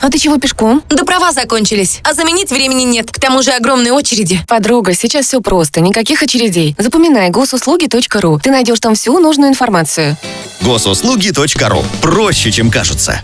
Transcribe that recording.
А ты чего пешком? Да права закончились, а заменить времени нет. К тому же огромные очереди. Подруга, сейчас все просто, никаких очередей. Запоминай госуслуги.ру. Ты найдешь там всю нужную информацию. Госуслуги.ру. Проще, чем кажется.